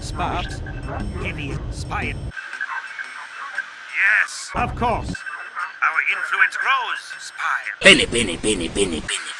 Sparks. Heavy spy. Yes, Of course. our influence grows, spy. Benny, Benny, Benny, Benny, Benny.